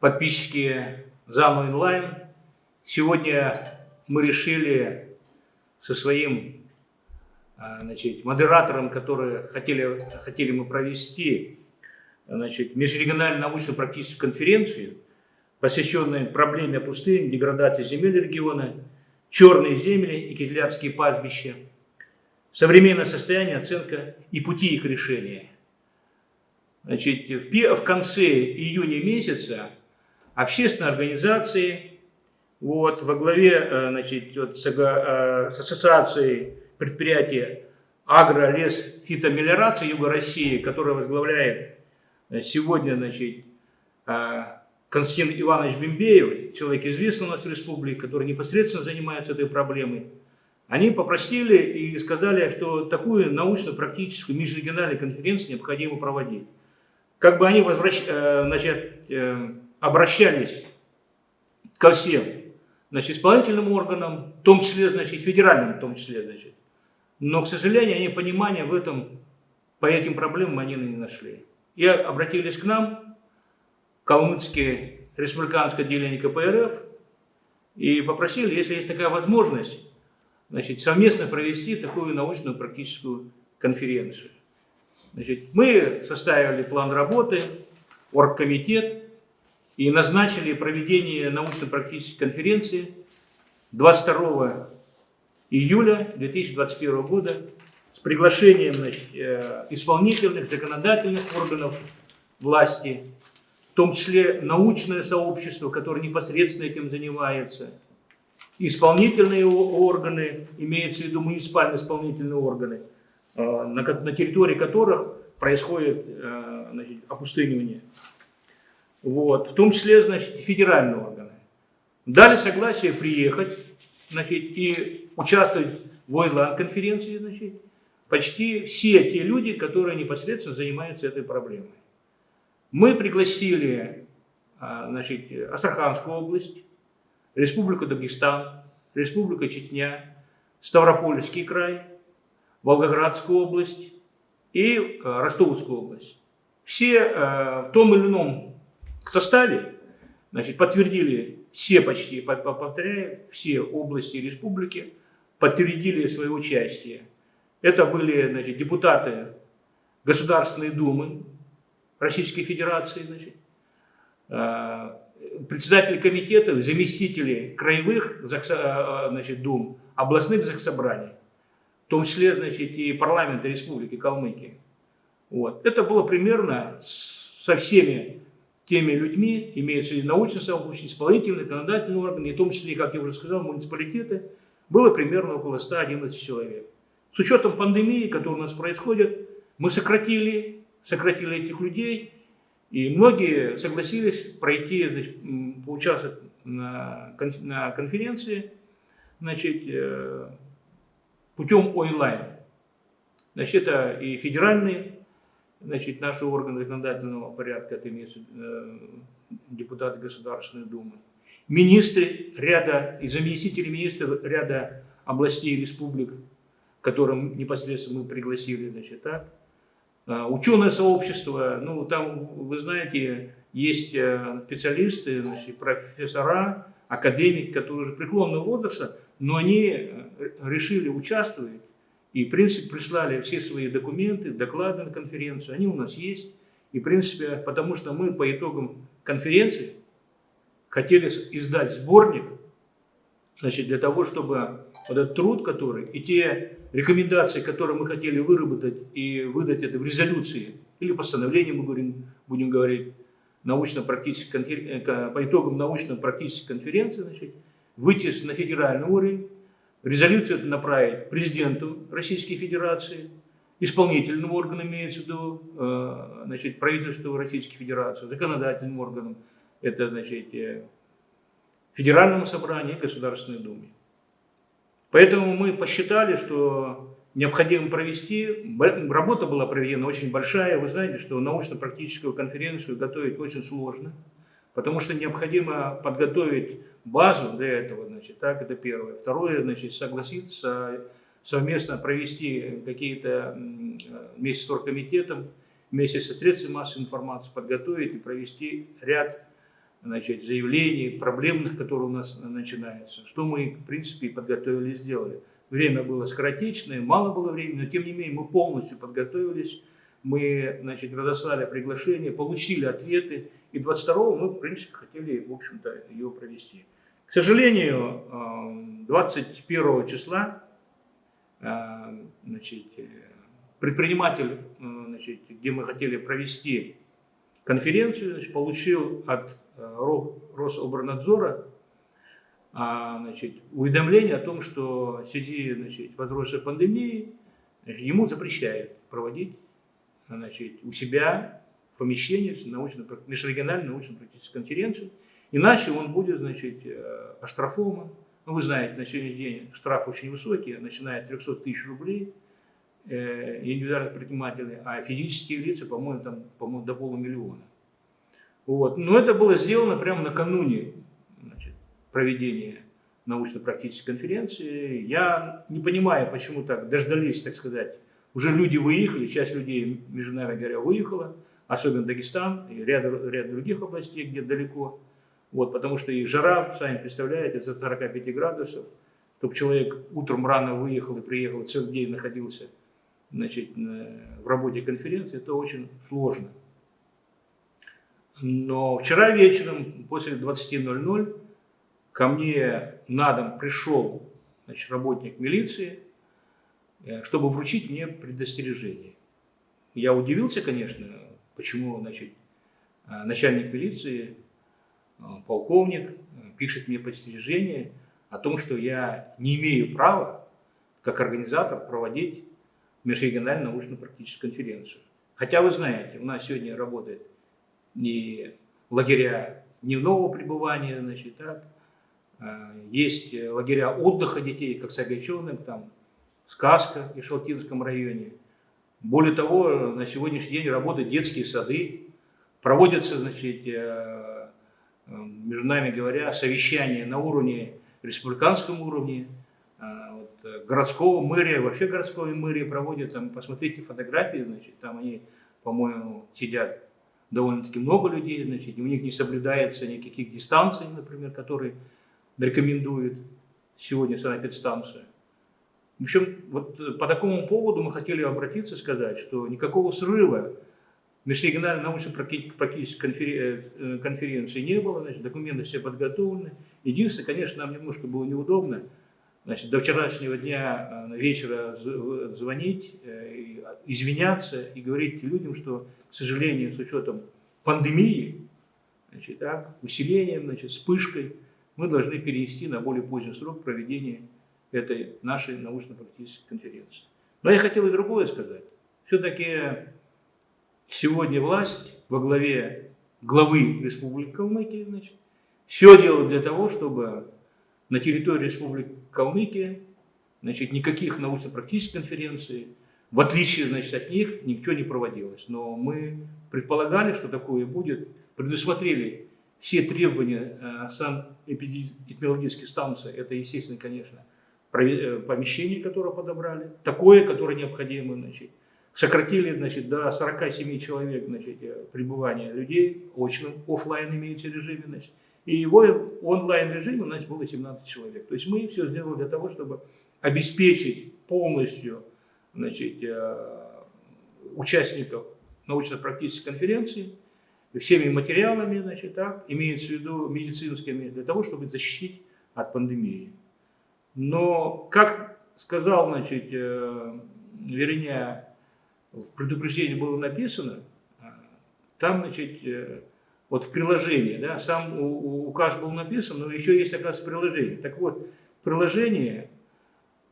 Подписчики ЗАМа онлайн, сегодня мы решили со своим а, значит, модератором, который хотели, хотели мы провести значит, межрегиональную научно-практическую конференцию, посвященную проблеме пустыни, деградации земель региона, черные земли и кизлярские пастбища, современное состояние, оценка и пути их решения – Значит, в, в конце июня месяца общественные организации вот, во главе э, значит, вот, с, э, с ассоциацией предприятия агро, лес, фитомелиорации Юга России, которая возглавляет э, сегодня значит, Константин Иванович Бембеев, человек известный у нас в республике, который непосредственно занимается этой проблемой, они попросили и сказали, что такую научно-практическую межрегиональную конференцию необходимо проводить. Как бы они возвращ, э, значит, э, обращались ко всем значит, исполнительным органам, в том числе, значит, федеральным в том числе, значит. Но, к сожалению, они понимания в этом, по этим проблемам они не нашли. И обратились к нам, Калмыцкое республиканское отделение КПРФ, и попросили, если есть такая возможность, значит, совместно провести такую научную практическую конференцию. Значит, мы составили план работы, оргкомитет и назначили проведение научно-практической конференции 22 июля 2021 года с приглашением значит, э, исполнительных, законодательных органов власти, в том числе научное сообщество, которое непосредственно этим занимается, исполнительные органы, имеется в виду муниципальные исполнительные органы – Э, на, территории которых происходит э, значит, опустынивание. Вот, в том числе значит, федеральные органы. Дали согласие приехать значит, и участвовать в Ойланд-конференции значит, почти все те люди, которые непосредственно занимаются этой проблемой. Мы пригласили э, значит, Астраханскую область, Республику Дагестан, Республика Чечня, Ставропольский край – Волгоградскую область и э, Ростовскую область. Все э, в том или ином составе значит, подтвердили, все почти, повторяю, все области республики подтвердили свое участие. Это были значит, депутаты Государственной Думы Российской Федерации, значит, э, председатели комитетов, заместители краевых значит, дум, областных заксобраний в том числе, значит, и парламента Республики Калмыкия. Вот. Это было примерно со всеми теми людьми, имеются и научные сообщества, исполнительные, законодательные органы, и в том числе, как я уже сказал, муниципалитеты, было примерно около 111 человек. С учетом пандемии, которая у нас происходит, мы сократили, сократили этих людей, и многие согласились пройти, значит, поучаствовать на, конференции, значит, э, путем онлайн. Значит, это и федеральные, значит, наши органы законодательного порядка, это имеется э, депутаты Государственной Думы, министры ряда и заместители министров ряда областей и республик, которым непосредственно мы пригласили, значит, так. А, ученое сообщество, ну, там, вы знаете, есть э, специалисты, значит, профессора, академики, которые уже преклонного возраста, но они э, решили участвовать и, в принципе, прислали все свои документы, доклады на конференцию, они у нас есть. И, в принципе, потому что мы по итогам конференции хотели издать сборник, значит, для того, чтобы вот этот труд, который, и те рекомендации, которые мы хотели выработать и выдать это в резолюции, или постановлении мы говорим, будем говорить, научно-практической, э, по итогам научно-практической конференции, значит, выйти на федеральный уровень, резолюцию направить президенту Российской Федерации, исполнительным органам имеется в виду, э, значит, правительству Российской Федерации, законодательным органам, это, значит, э, Федеральному собранию и Государственной Думе. Поэтому мы посчитали, что необходимо провести, работа была проведена очень большая, вы знаете, что научно-практическую конференцию готовить очень сложно, потому что необходимо подготовить базу для этого, значит, так, это первое. Второе, значит, согласиться совместно провести какие-то вместе с оргкомитетом вместе со средствами массовой информации подготовить и провести ряд значит, заявлений, проблемных, которые у нас начинаются. Что мы, в принципе, подготовили и сделали. Время было скоротечное, мало было времени, но тем не менее мы полностью подготовились, мы значит, разослали приглашение, получили ответы, и 22 мы, в принципе, хотели, в общем-то, ее провести. К сожалению, 21 эм, числа э, значит, предприниматель, э, значит, где мы хотели провести конференцию, значит, получил от э, Рособорнадзора значит, уведомление о том, что в связи значит, возросшей пандемии ему запрещают проводить значит, у себя в помещении научно, межрегиональную научно-практическую конференцию, иначе он будет значит, э, оштрафован. Ну, вы знаете, на сегодняшний день штраф очень высокий, начиная от 300 тысяч рублей – э, индивидуальных предпринимателей, а физические лица, по-моему, там, по-моему, до полумиллиона. Вот. Но это было сделано прямо накануне значит, проведения научно-практической конференции. Я не понимаю, почему так дождались, так сказать, уже люди выехали, часть людей, между нами говоря, выехала, особенно Дагестан и ряд, ряд других областей, где далеко. Вот, потому что и жара, сами представляете, за 45 градусов, чтобы человек утром рано выехал и приехал, целый день находился значит, в работе конференции, это очень сложно. Но вчера вечером, после 20.00, ко мне на дом пришел значит, работник милиции, э, чтобы вручить мне предостережение. Я удивился, конечно, почему значит, э, начальник милиции, э, полковник, пишет мне предостережение о том, что я не имею права, как организатор, проводить межрегиональную научно-практическую конференцию. Хотя вы знаете, у нас сегодня работает и лагеря дневного пребывания, значит, так, есть лагеря отдыха детей, как Сагайчонок, там, Сказка в Шалтинском районе. Более того, на сегодняшний день работают детские сады, проводятся, значит, э, э, между нами говоря, совещания на уровне, республиканском уровне, а, вот, городского мэрия, вообще городской мэрии проводит, там, посмотрите фотографии, значит, там они, по-моему, сидят довольно-таки много людей, значит, у них не соблюдается никаких дистанций, например, которые рекомендует сегодня санэпидстанция. В общем, вот по такому поводу мы хотели обратиться и сказать, что никакого срыва межрегиональной научно-практической э, конференции не было, значит, документы все подготовлены. Единственное, конечно, нам немножко было неудобно, Значит, до вчерашнего дня э, вечера звонить, э, извиняться и говорить людям, что, к сожалению, с учетом пандемии, значит, так, усилением, значит, вспышкой, мы должны перенести на более поздний срок проведения этой нашей научно-практической конференции. Но я хотел и другое сказать. Все-таки сегодня власть во главе главы Республики Калмыкия значит, все делает для того, чтобы на территории Республики Калмыкия, значит, никаких научно-практических конференций, в отличие значит, от них, ничего не проводилось. Но мы предполагали, что такое будет, предусмотрели все требования э, сам эпидемиологической станции, это, естественно, конечно, помещение, которое подобрали, такое, которое необходимо, значит, сократили значит, до 47 человек значит, э, пребывания людей, очном, офлайн имеется режиме, значит, и его онлайн-режиме у нас было 17 человек. То есть мы все сделали для того, чтобы обеспечить полностью значит, э, участников научно-практической конференции всеми материалами, значит, так, имеется в виду медицинскими, для того, чтобы защитить от пандемии. Но, как сказал, значит, э, вернее, в предупреждении было написано, э, там, значит, вот в приложении, да, сам указ был написан, но еще есть, оказывается, приложение. Так вот, в приложении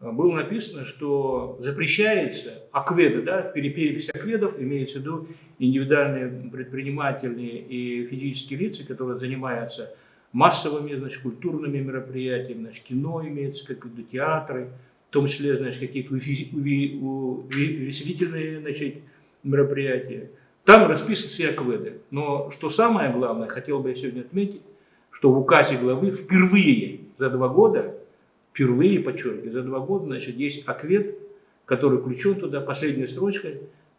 э, было написано, что запрещается акведы, да, перепись акведов, имеется в виду индивидуальные предприниматели и физические лица, которые занимаются массовыми, значит, культурными мероприятиями, значит, кино имеется, как виду театры, в том числе, значит, какие-то увеселительные, значит, мероприятия. Там расписаны все акведы. Но что самое главное, хотел бы я сегодня отметить, что в указе главы впервые за два года, впервые, подчеркиваю, за два года, значит, есть аквед, который включен туда, последняя строчка,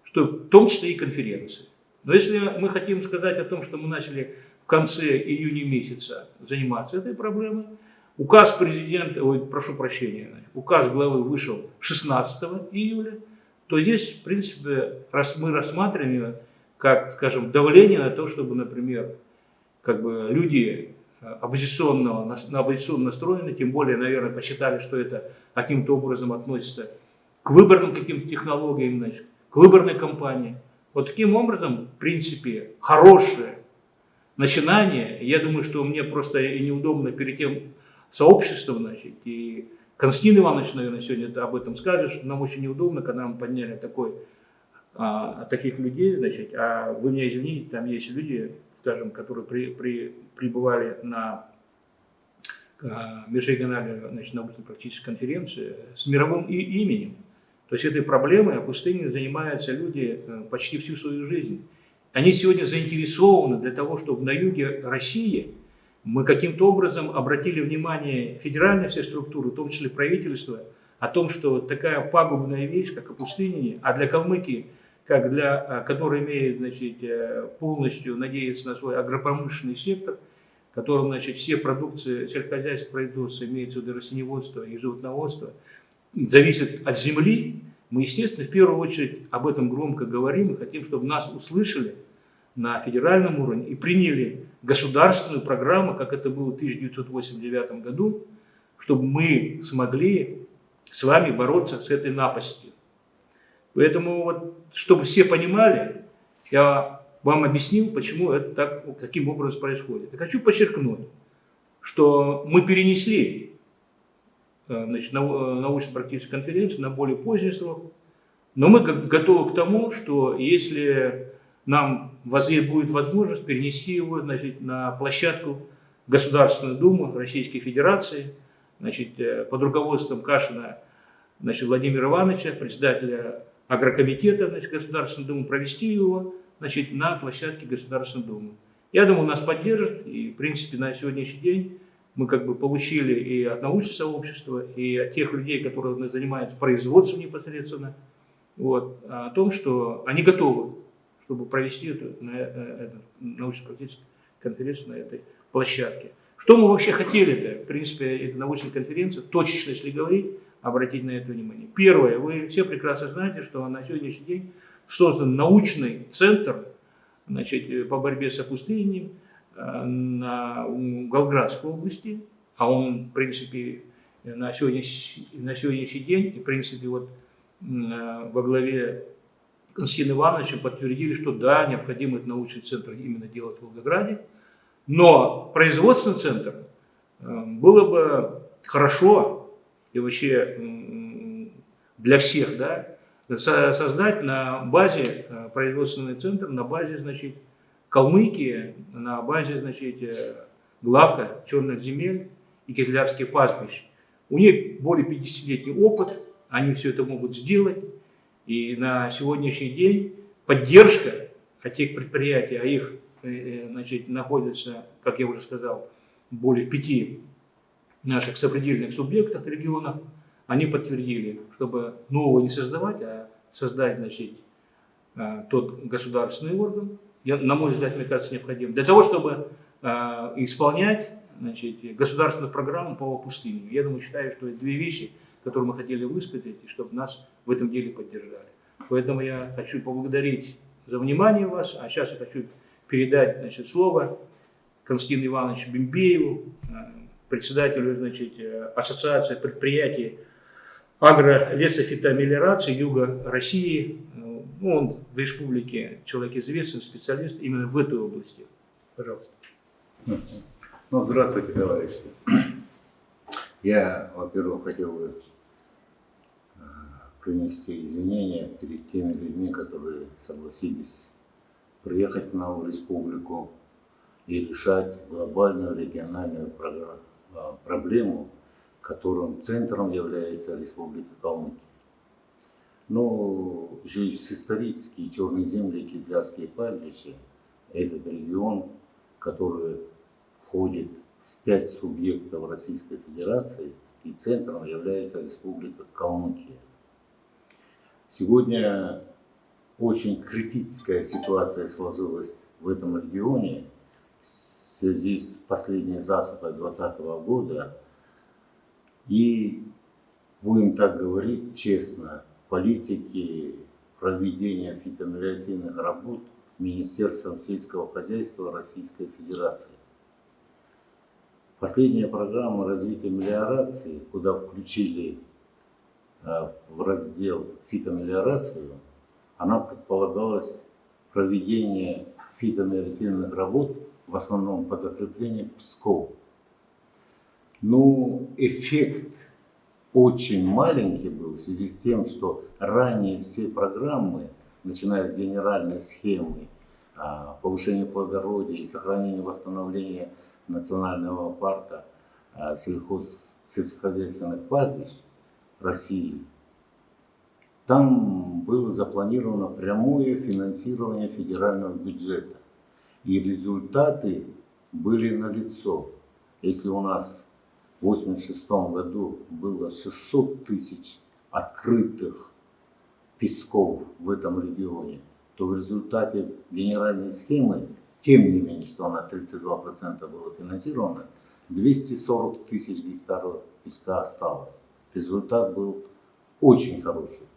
что в том числе и конференции. Но если мы хотим сказать о том, что мы начали в конце июня месяца заниматься этой проблемой, указ президента, ой, прошу прощения, указ главы вышел 16 июля, то здесь, в принципе, раз мы рассматриваем как, скажем, давление на то, чтобы, например, как бы люди э, оппозиционного, на оппозиционно настроены, тем более, наверное, посчитали, что это каким-то образом относится к выборным каким-то технологиям, значит, к выборной кампании. Вот таким образом, в принципе, хорошее начинание, я думаю, что мне просто и неудобно перед тем сообществом, значит, и Константин Иванович, наверное, сегодня об этом скажет, что нам очень неудобно, когда мы подняли такой, а, таких людей, значит, а вы меня извините, там есть люди, скажем, которые при, при, прибывали на а, межрегиональную значит, научно-практическую конференцию с мировым и именем. То есть этой проблемой опустыней занимаются люди э, почти всю свою жизнь. Они сегодня заинтересованы для того, чтобы на юге России мы каким-то образом обратили внимание федеральной все структуры, в том числе правительства, о том, что такая пагубная вещь, как опустынение, а для Калмыкии, как для, э, который имеет значит, э, полностью надеяться на свой агропромышленный сектор, в котором значит, все продукции сельскохозяйственного производства, имеется в виду растениеводство и животноводство – зависит от земли, мы, естественно, в первую очередь об этом громко говорим и хотим, чтобы нас услышали на федеральном уровне и приняли государственную программу, как это было в 1989 году, чтобы мы смогли с вами бороться с этой напастью. Поэтому, вот, чтобы все понимали, я вам объяснил, почему это так, таким образом происходит. И хочу подчеркнуть, что мы перенесли Э, э, научно-практической конференции на более поздний срок. Но мы готовы к тому, что если нам будет возможность перенести его значит, на площадку Государственной Думы Российской Федерации значит, э, под руководством Кашина значит, Владимира Ивановича, председателя агрокомитета значит, Государственной Думы, провести его значит, на площадке Государственной Думы. Я думаю, нас поддержат, и в принципе на сегодняшний день мы как бы получили и от научного сообщества, и от тех людей, которые занимаются производством непосредственно, вот, о том, что они готовы, чтобы провести эту, на, э, эту научно-практическую конференцию на этой площадке. Что мы вообще хотели-то? В принципе, эта научная конференция, точечно, если говорить, обратить на это внимание. Первое, вы все прекрасно знаете, что на сегодняшний день создан научный центр значит, по борьбе с опустыней, на Волгоградской области, а он, в принципе, на сегодняшний, на сегодняшний день, и, в принципе, вот во главе Константина Ивановича подтвердили, что да, необходимо этот научный центр именно делать в Волгограде, но производственный центр э, было бы хорошо и вообще для всех, да, создать на базе э, производственный центр, на базе, значит, Калмыкии на базе, значит, э, главка черных земель и кизлярских пастбищ. У них более 50-летний опыт, они все это могут сделать. И на сегодняшний день поддержка тех предприятий, а их э, э, значит, находится, как я уже сказал, более пяти наших сопредельных субъектах, регионах, они подтвердили, чтобы нового не создавать, а создать значит, тот государственный орган, на мой взгляд, мне кажется, необходим. Для того, чтобы э, исполнять значит, государственную программу по пустыне. Я думаю, считаю, что это две вещи, которые мы хотели высказать, и чтобы нас в этом деле поддержали. Поэтому я хочу поблагодарить за внимание вас, а сейчас я хочу передать значит, слово Константину Ивановичу Бимбееву, э, председателю значит, э, Ассоциации предприятий агро-лесофитомелиорации Юга России, ну, он в республике человек известный, специалист именно в этой области. Пожалуйста. Ну, здравствуйте, товарищи. Я, во-первых, хотел бы принести извинения перед теми людьми, которые согласились приехать к нам в республику и решать глобальную региональную э, проблему, которым центром является Республика Калмыкия. Но здесь исторические черные земли кизлярские пастбища – этот регион, который входит в пять субъектов Российской Федерации, и центром является Республика Калмыкия. Сегодня очень критическая ситуация сложилась в этом регионе в связи с последней засухой 2020 года. И будем так говорить честно, политики проведения фитомелиоративных работ Министерством сельского хозяйства Российской Федерации. Последняя программа развития мелиорации, куда включили в раздел фитомелиорацию, она предполагалась проведение фитомелиоративных работ в основном по закреплению песков. Ну, эффект очень маленький был в связи с тем, что ранее все программы, начиная с генеральной схемы а, повышения плодородия и сохранения восстановления национального парка а, сельхоз, сельскохозяйственных пастбищ России, там было запланировано прямое финансирование федерального бюджета. И результаты были налицо. Если у нас в 1986 году было 600 тысяч открытых песков в этом регионе, то в результате генеральной схемы, тем не менее, что она 32% было финансировано, 240 тысяч гектаров песка осталось. Результат был очень хороший.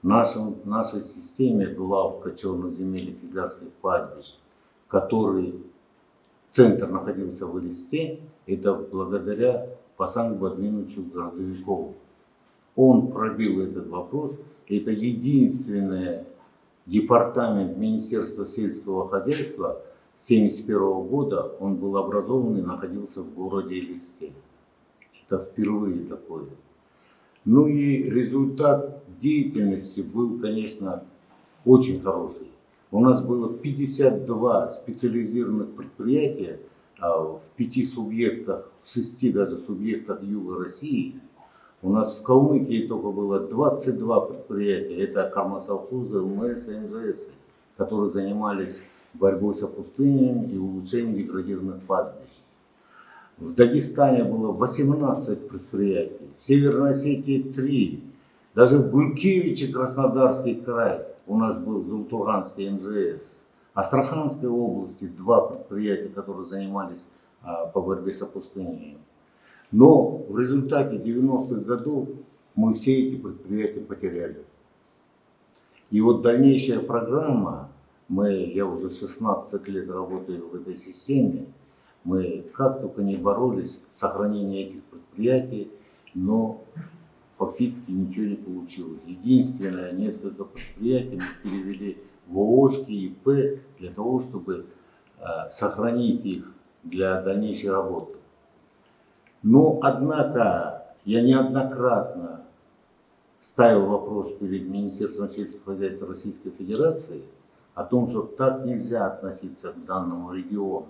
В, нашем, в нашей системе глав кочевных земель и кизлярских пастбищ, который центр находился в Элисте, это благодаря Пасангу Админовичу Городовикову. Он пробил этот вопрос. Это единственный департамент Министерства сельского хозяйства 1971 года. Он был образован и находился в городе Элисте. Это впервые такое. Ну и результат деятельности был, конечно, очень хороший. У нас было 52 специализированных предприятия а, в пяти субъектах, в шести даже субъектах Юга России. У нас в Калмыкии только было 22 предприятия. Это кармосовхозы, ЛМС и МЗС, которые занимались борьбой с опустынением и улучшением деградированных пастбищ. В Дагестане было 18 предприятий, в Северной Осетии 3, даже в Гулькевиче, Краснодарский край, у нас был Зултуранский МЗС. Астраханской области два предприятия, которые занимались а, по борьбе с опустынением. Но в результате 90-х годов мы все эти предприятия потеряли. И вот дальнейшая программа, мы, я уже 16 лет работаю в этой системе, мы как только не боролись с сохранением этих предприятий, но фактически ничего не получилось. Единственное, несколько предприятий мы перевели в ООшки П для того, чтобы э, сохранить их для дальнейшей работы. Но, однако, я неоднократно ставил вопрос перед Министерством сельского хозяйства Российской Федерации о том, что так нельзя относиться к данному региону.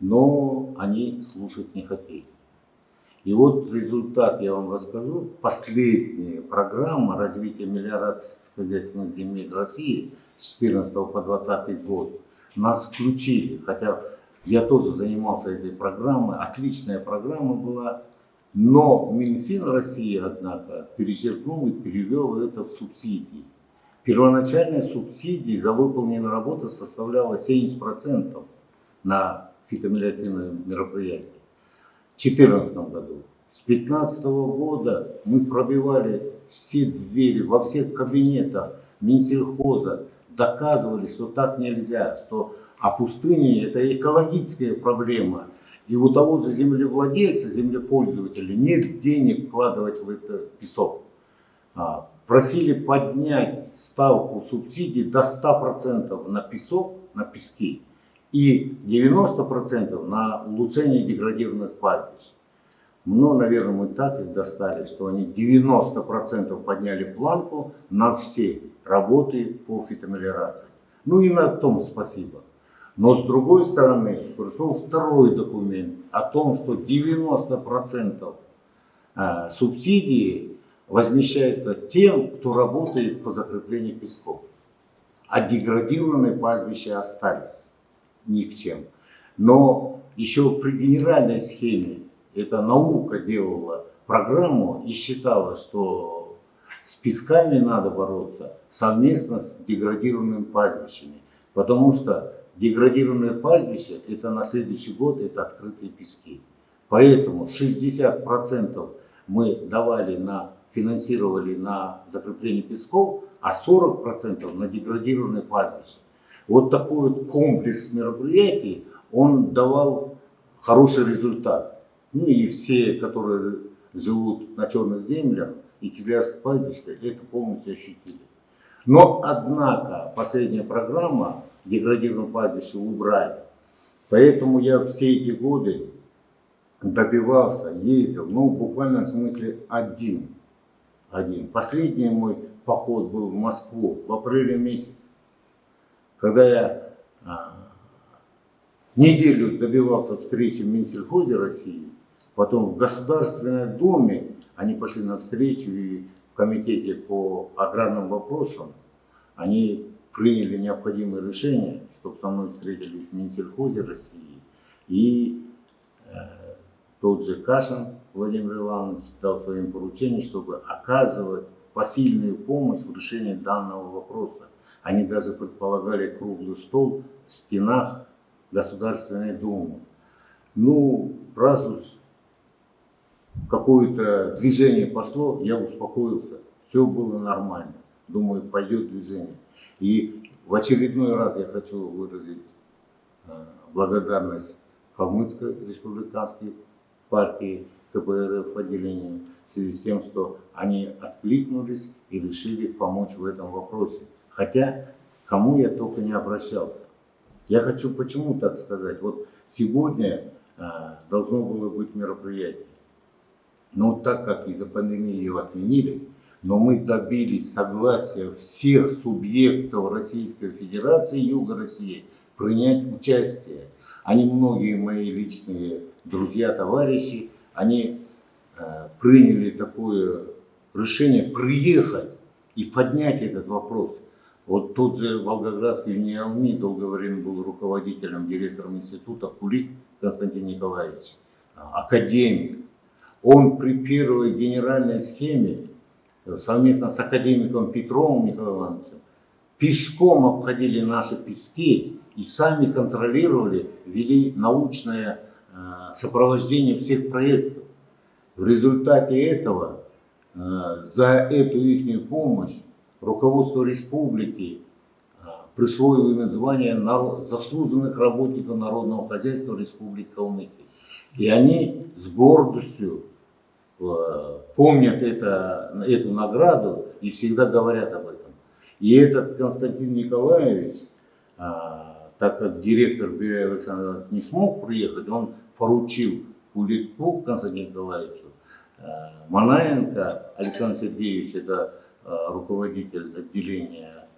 Но они слушать не хотели. И вот результат я вам расскажу. Последняя программа развития мелиорации хозяйственных земель России с 14 по 20 год нас включили. Хотя я тоже занимался этой программой. Отличная программа была. Но Минфин России, однако, перечеркнул и перевел это в субсидии. Первоначальная субсидия за выполненную работу составляла 70% на фитомелиоративные мероприятия. 2014 году. С 2015 года мы пробивали все двери во всех кабинетах Минсельхоза, доказывали, что так нельзя, что опустынение это экологическая проблема. И у того же землевладельца, землепользователя нет денег вкладывать в это песок. А, просили поднять ставку субсидий до 100% на песок, на пески и 90% на улучшение деградированных пастбищ. Но, наверное, мы так их достали, что они 90% подняли планку на все работы по фитомелиорации. Ну и на том спасибо. Но с другой стороны, пришел второй документ о том, что 90% а, субсидии возмещается тем, кто работает по закреплению песков. А деградированные пастбища остались ни к чем. Но еще при генеральной схеме эта наука делала программу и считала, что С песками надо бороться совместно с деградированными пастбищами. Потому что деградированные пастбища, это на следующий год, это открытые пески. Поэтому 60% мы давали на, финансировали на закрепление песков, а 40% на деградированные пастбища. Вот такой вот комплекс мероприятий, он давал хороший результат. Ну и все, которые живут на черных землях и Кизлярское пастбище, это полностью ощутили. Но, однако, последняя программа деградированного пастбища убрали. Поэтому я все эти годы добивался, ездил, ну, буквально в смысле один. Один. Последний мой поход был в Москву в апреле месяце, когда я а, неделю добивался встречи в Минсельхозе России, потом в Государственном Доме они пошли на встречу и в комитете по аграрным вопросам они приняли необходимые решения, чтобы со мной встретились в Минсельхозе России и э, тот же Кашин Владимир Иванович дал своим поручением, чтобы оказывать посильную помощь в решении данного вопроса. Они даже предполагали круглый стол в стенах Государственной Думы. Ну, раз уж какое-то движение пошло, я успокоился. Все было нормально. Думаю, пойдет движение. И в очередной раз я хочу выразить э, благодарность Калмыцкой республиканской партии КПРФ отделению в связи с тем, что они откликнулись и решили помочь в этом вопросе. Хотя кому я только не обращался. Я хочу почему так сказать. Вот сегодня а, должно было быть мероприятие. Но так как из-за пандемии его отменили, но мы добились согласия всех субъектов Российской Федерации Юга России принять участие. Они многие мои личные друзья, товарищи, они э, приняли такое решение приехать и поднять этот вопрос. Вот тот же Волгоградский Неалми долгое время был руководителем, директором института Кулик Константин Николаевич, академик. Он при первой генеральной схеме совместно с академиком Петровым Николаем Ивановичем пешком обходили наши пески и сами контролировали, вели научное э, сопровождение всех проектов. В результате этого э, за эту их помощь руководство республики э, присвоило им звание заслуженных работников народного хозяйства Республики Калмыкия. И они с гордостью помнят это, эту награду и всегда говорят об этом. И этот Константин Николаевич, так как директор Берия Александр не смог приехать, он поручил Кулику Константину Николаевичу, э, Манаенко Александр Сергеевич, это э, руководитель отделения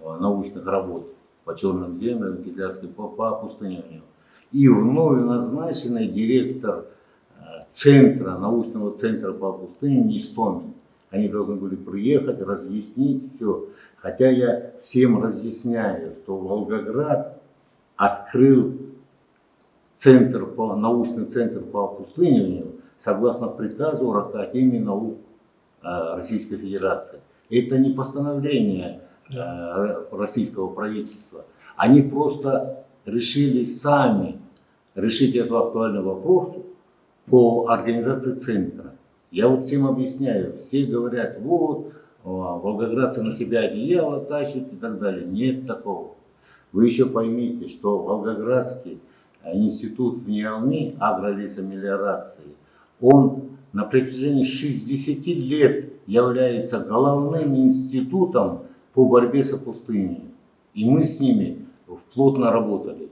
э, научных работ по черным землям, Кизлярской по, по опустыниванию, и вновь назначенный директор центра, научного центра по опустыниванию Истомин. Они должны были приехать, разъяснить все. Хотя я всем разъясняю, что Волгоград открыл центр по, научный центр по опустыниванию согласно приказу Академии наук э, Российской Федерации. Это не постановление э, российского правительства. Они просто решили сами решить этот актуальный вопрос по организации центра. Я вот всем объясняю, все говорят, вот, волгоградцы на себя одеяло тащат и так далее. Нет такого. Вы еще поймите, что Волгоградский институт в Неалми агролесомелиорации, он на протяжении 60 лет является головным институтом по борьбе с опустыней. И мы с ними плотно работали.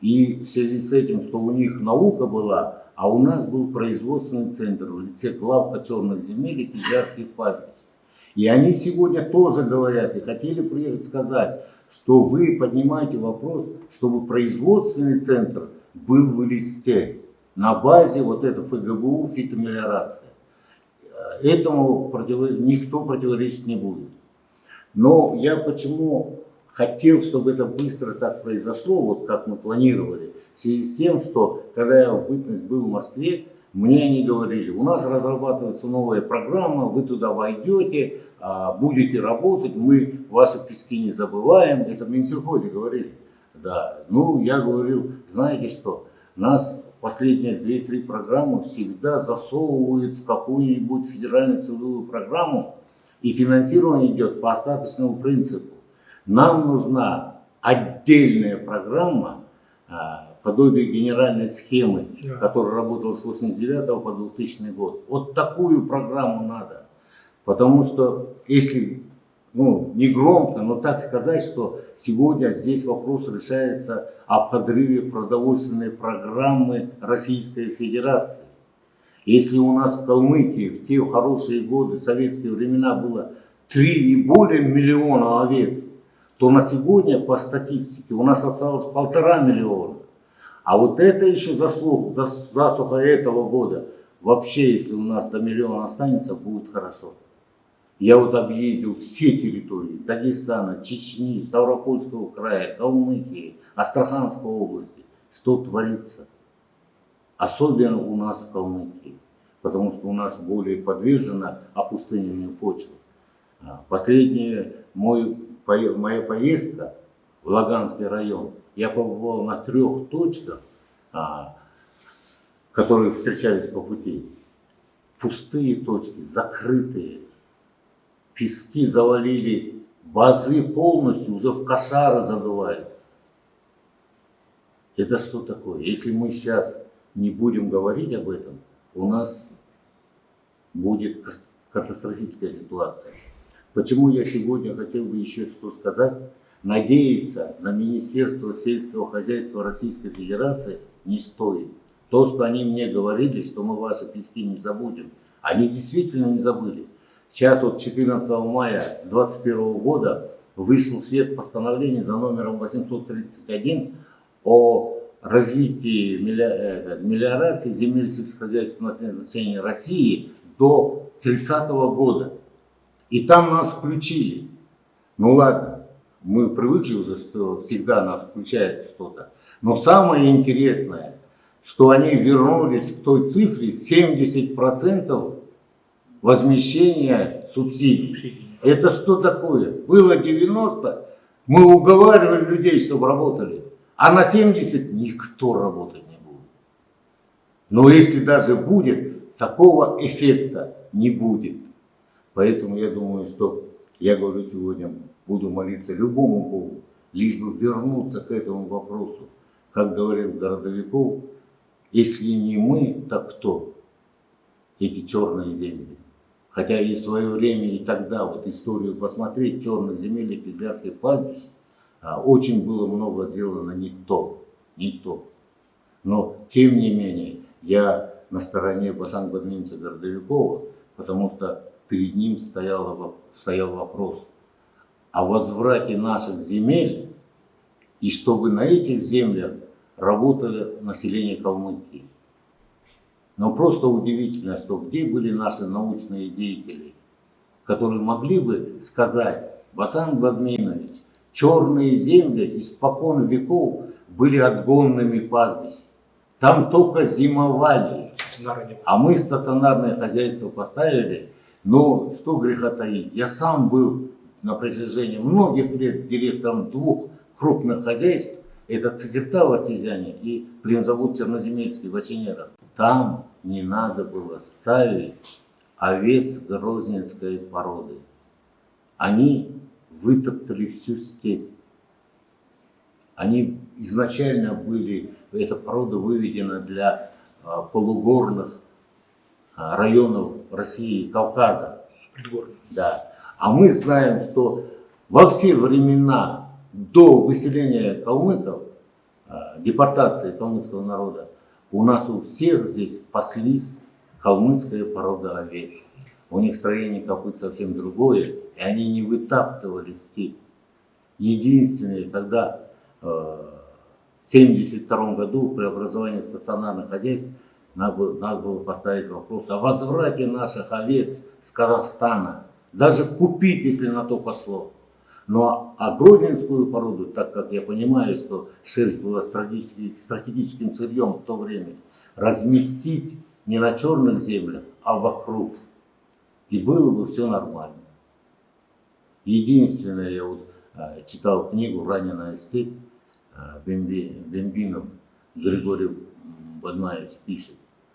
И в связи с этим, что у них наука была, а у нас был производственный центр в лице главка черных земель и кизлярских пастбищ. И они сегодня тоже говорят и хотели приехать сказать, что вы поднимаете вопрос, чтобы производственный центр был в листе на базе вот этого ФГБУ фитомелиорация. Этому никто противоречить не будет. Но я почему хотел, чтобы это быстро так произошло, вот как мы планировали, в связи с тем, что когда я в бытность был в Москве, мне они говорили, у нас разрабатывается новая программа, вы туда войдете, а, будете работать, мы ваши пески не забываем. Это в Минсельхозе говорили. Да. Ну, я говорил, знаете что, нас последние 2-3 программы всегда засовывают в какую-нибудь федеральную целевую программу, и финансирование идет по остаточному принципу. Нам нужна отдельная программа, а, подобие генеральной схемы, Да. которая работала с 89 по 2000 год. Вот такую программу надо. Потому что если, ну, не громко, но так сказать, что сегодня здесь вопрос решается о подрыве продовольственной программы Российской Федерации. Если у нас в Калмыкии в те хорошие годы, советские времена было 3 и более миллиона овец, то на сегодня по статистике у нас осталось полтора миллиона. А вот это еще заслуг, зас- засуха этого года. Вообще, если у нас до миллиона останется, будет хорошо. Я вот объездил все территории Дагестана, Чечни, Ставропольского края, Калмыкии, Астраханской области. Что творится? Особенно у нас в Калмыкии, потому что у нас более подвержена опустыниванию почвы. А, Последняя моя поездка в Лаганский район, я побывал на трех точках, а, которые встречались по пути. Пустые точки, закрытые. Пески завалили, базы полностью уже в кошары задуваются. Это что такое? Если мы сейчас не будем говорить об этом, у нас будет катастрофическая ситуация. Почему я сегодня хотел бы еще что сказать? Надеяться на Министерство сельского хозяйства Российской Федерации не стоит. То, что они мне говорили, что мы ваши пески не забудем, они действительно не забыли. Сейчас вот 14 мая 2021 года вышел в свет постановление за номером 831 о развитии э, мелиорации земель сельскохозяйственного назначения России до 30 года. И там нас включили. Ну ладно, мы привыкли уже, что всегда нас включает что-то. Но самое интересное, что они вернулись к той цифре 70% возмещения субсидий. Это что такое? Было 90, мы уговаривали людей, чтобы работали, а на 70 никто работать не будет. Но если даже будет, такого эффекта не будет. Поэтому я думаю, что я говорю сегодня, буду молиться любому Богу, лишь бы вернуться к этому вопросу. Как говорил Городовиков, если не мы, так кто? Эти черные земли. Хотя и в свое время, и тогда, вот историю посмотреть, черных земель и Кизлярских пастбищ, а, очень было много сделано не то, не то. Но, тем не менее, я на стороне Басан Бадминца Городовикова, потому что перед ним стоял, стоял вопрос о возврате наших земель, и чтобы на этих землях работало население Калмыкии. Но просто удивительно, что где были наши научные деятели, которые могли бы сказать, Басан Бадминович, черные земли испокон веков были отгонными пастбищами. Там только зимовали. А мы стационарное хозяйство поставили, но что греха таить. Я сам был на протяжении многих лет директором двух крупных хозяйств. Это Цикерта в Артезиане и племзавод Черноземельский в Оченерах. Там не надо было ставить овец грозненской породы. Они вытоптали всю степь. Они изначально были, эта порода выведена для а, полугорных а, районов России, Кавказа. Предгорный. Да. А мы знаем, что во все времена до выселения калмыков, а, депортации калмыцкого народа, у нас у всех здесь паслись калмыцкая порода овец. У них строение копыт совсем другое, и они не вытаптывали степь. Единственное, когда э, в 1972 году при образовании стационарных хозяйств надо было, надо было поставить вопрос о возврате наших овец с Казахстана. Даже купить, если на то пошло. Но а грозненскую породу, так как я понимаю, что шерсть была стратегически- стратегическим сырьем в то время, разместить не на черных землях, а вокруг. И было бы все нормально. Единственное, я вот а, читал книгу «Раненая степь», а, Бемби, Бембинов Григорий Бадмаевич пишет.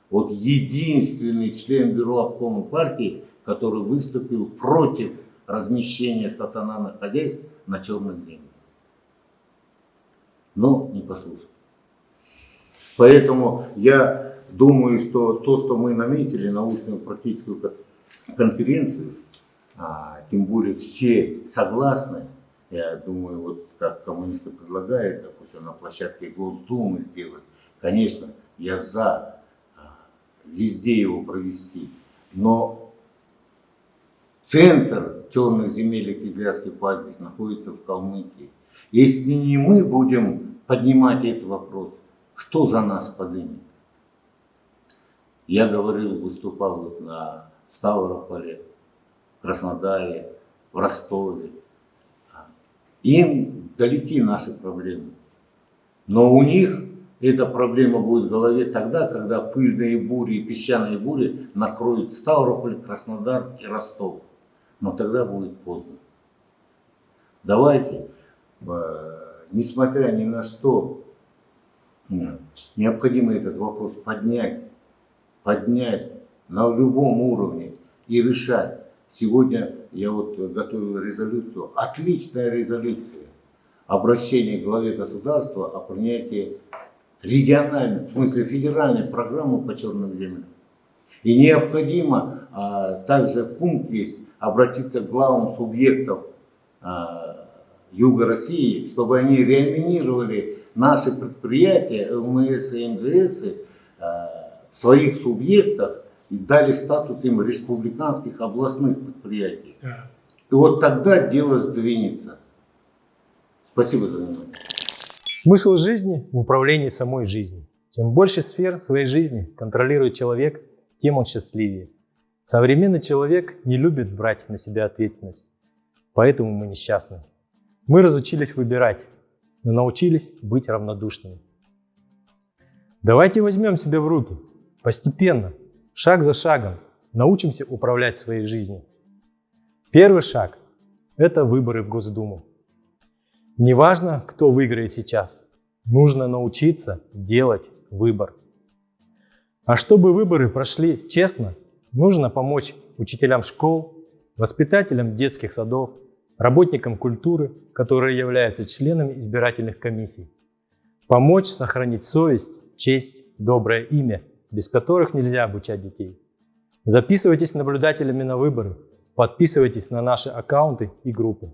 Вот единственный член бюро обкома партии, который выступил против размещения стационарных хозяйств на черных землях. Но не послушал. Поэтому я думаю, что то, что мы наметили, научную практическую конференцию, а, тем более все согласны, я думаю, вот как коммунисты предлагают, допустим, на площадке Госдумы сделать, конечно, я за а, везде его провести, но центр черных земель и Кизлярский пастбищ находится в Калмыкии. Если не мы будем поднимать этот вопрос, кто за нас поднимет? Я говорил, выступал вот на Ставрополе, Краснодаре, в Ростове. Им далеки наши проблемы. Но у них эта проблема будет в голове тогда, когда пыльные бури и песчаные бури накроют Ставрополь, Краснодар и Ростов. Но тогда будет поздно. Давайте, э, несмотря ни на что, необходимо этот вопрос поднять, поднять на любом уровне и решать. Сегодня я вот готовил резолюцию, отличная резолюция, обращение к главе государства о принятии региональной, в смысле федеральной программы по черным землям. И необходимо а, также пункт есть обратиться к главам субъектов а, Юга России, чтобы они реанимировали наши предприятия, ЛМС и МЗС а, в своих субъектах и дали статус им республиканских областных предприятий. Да. И вот тогда дело сдвинется. Спасибо за внимание. Смысл жизни в управлении самой жизнью. Чем больше сфер своей жизни контролирует человек, тем он счастливее. Современный человек не любит брать на себя ответственность, поэтому мы несчастны. Мы разучились выбирать, но научились быть равнодушными. Давайте возьмем себя в руки, постепенно, шаг за шагом научимся управлять своей жизнью. Первый шаг – это выборы в Госдуму. Неважно, кто выиграет сейчас, нужно научиться делать выбор. А чтобы выборы прошли честно, нужно помочь учителям школ, воспитателям детских садов, работникам культуры, которые являются членами избирательных комиссий. Помочь сохранить совесть, честь, доброе имя – без которых нельзя обучать детей. Записывайтесь наблюдателями на выборы, подписывайтесь на наши аккаунты и группы.